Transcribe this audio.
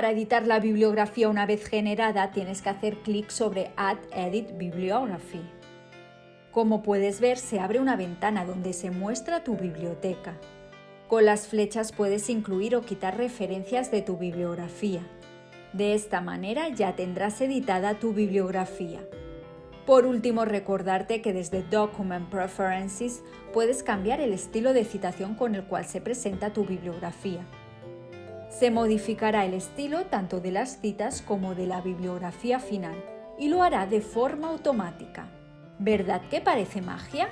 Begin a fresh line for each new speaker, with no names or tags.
Para editar la bibliografía una vez generada tienes que hacer clic sobre Add Edit Bibliography. Como puedes ver, se abre una ventana donde se muestra tu biblioteca. Con las flechas puedes incluir o quitar referencias de tu bibliografía. De esta manera ya tendrás editada tu bibliografía. Por último, recordarte que desde Document Preferences puedes cambiar el estilo de citación con el cual se presenta tu bibliografía. Se modificará el estilo tanto de las citas como de la bibliografía final y lo hará de forma automática. ¿Verdad que parece magia?